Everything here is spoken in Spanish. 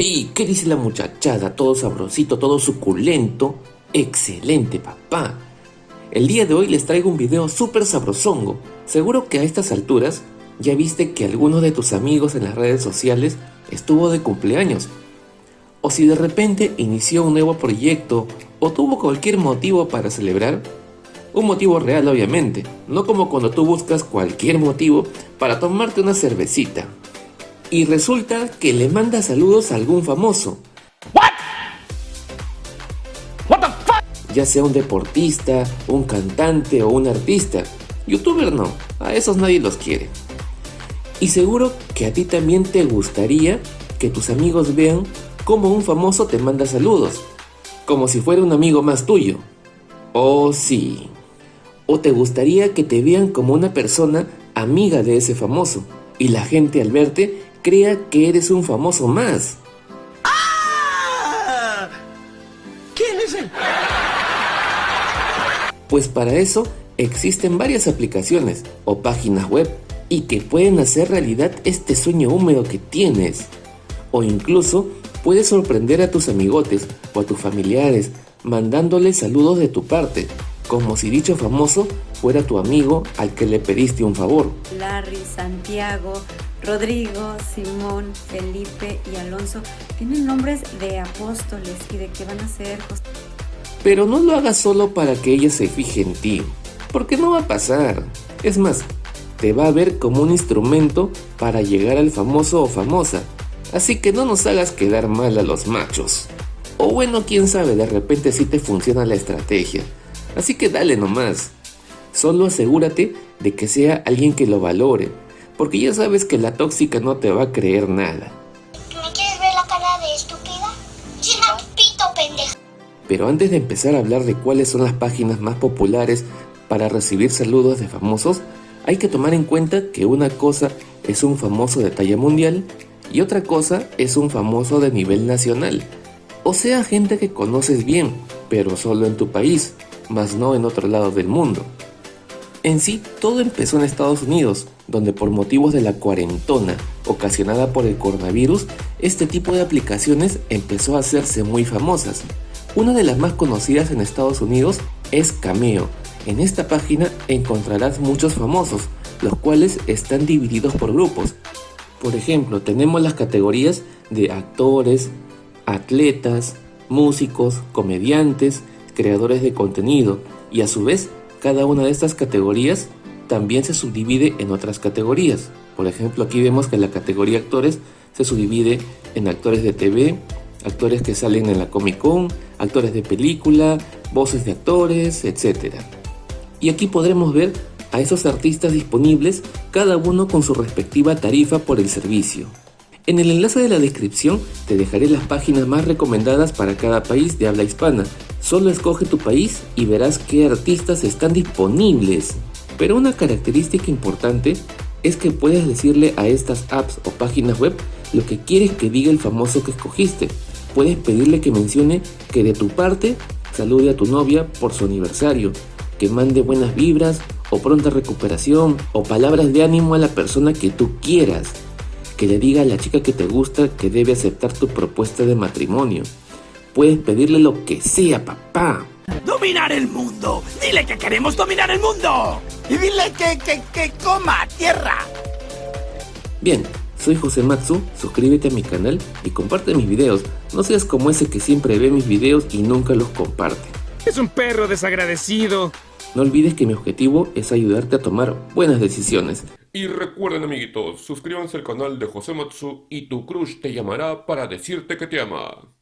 ¡Hey! ¿Qué dice la muchachada? Todo sabrosito, todo suculento. ¡Excelente, papá! El día de hoy les traigo un video súper sabrosongo. Seguro que a estas alturas ya viste que alguno de tus amigos en las redes sociales estuvo de cumpleaños. O si de repente inició un nuevo proyecto o tuvo cualquier motivo para celebrar. Un motivo real obviamente, no como cuando tú buscas cualquier motivo para tomarte una cervecita. Y resulta que le manda saludos a algún famoso. What? What the fuck? Ya sea un deportista, un cantante o un artista. Youtuber no, a esos nadie los quiere. Y seguro que a ti también te gustaría que tus amigos vean cómo un famoso te manda saludos, como si fuera un amigo más tuyo. Oh sí. O te gustaría que te vean como una persona amiga de ese famoso, y la gente al verte crea que eres un famoso más. ¡Ah! ¿Quién es él? Pues para eso existen varias aplicaciones o páginas web y que pueden hacer realidad este sueño húmedo que tienes. O incluso puedes sorprender a tus amigotes o a tus familiares mandándoles saludos de tu parte, como si dicho famoso fuera tu amigo al que le pediste un favor. Larry, Santiago, Rodrigo, Simón, Felipe y Alonso tienen nombres de apóstoles y de que van a ser... Pero no lo hagas solo para que ella se fije en ti, porque no va a pasar. Es más, te va a ver como un instrumento para llegar al famoso o famosa. Así que no nos hagas quedar mal a los machos. O bueno, quién sabe, de repente sí te funciona la estrategia. Así que dale nomás. Solo asegúrate de que sea alguien que lo valore, porque ya sabes que la tóxica no te va a creer nada. ¿Me quieres ver la cara de estúpida? China pito, pendeja. Pero antes de empezar a hablar de cuáles son las páginas más populares para recibir saludos de famosos, hay que tomar en cuenta que una cosa es un famoso de talla mundial y otra cosa es un famoso de nivel nacional. O sea, gente que conoces bien, pero solo en tu país, más no en otro lado del mundo. En sí, todo empezó en Estados Unidos, donde por motivos de la cuarentona ocasionada por el coronavirus, este tipo de aplicaciones empezó a hacerse muy famosas. Una de las más conocidas en Estados Unidos es Cameo. En esta página encontrarás muchos famosos, los cuales están divididos por grupos. Por ejemplo, tenemos las categorías de actores, atletas, músicos, comediantes, creadores de contenido y a su vez cada una de estas categorías también se subdivide en otras categorías. Por ejemplo, aquí vemos que la categoría actores se subdivide en actores de TV, actores que salen en la Comic Con, actores de película, voces de actores, etc. Y aquí podremos ver a esos artistas disponibles, cada uno con su respectiva tarifa por el servicio. En el enlace de la descripción te dejaré las páginas más recomendadas para cada país de habla hispana. Solo escoge tu país y verás qué artistas están disponibles. Pero una característica importante es que puedes decirle a estas apps o páginas web lo que quieres que diga el famoso que escogiste. Puedes pedirle que mencione que de tu parte salude a tu novia por su aniversario, que mande buenas vibras o pronta recuperación o palabras de ánimo a la persona que tú quieras, que le diga a la chica que te gusta que debe aceptar tu propuesta de matrimonio. Puedes pedirle lo que sea, papá. ¡Dominar el mundo! ¡Dile que queremos dominar el mundo! ¡Y dile que, que, que coma tierra! Bien, soy José Matsu, suscríbete a mi canal y comparte mis videos. No seas como ese que siempre ve mis videos y nunca los comparte. Es un perro desagradecido. No olvides que mi objetivo es ayudarte a tomar buenas decisiones. Y recuerden amiguitos, suscríbanse al canal de José Matsu y tu crush te llamará para decirte que te ama.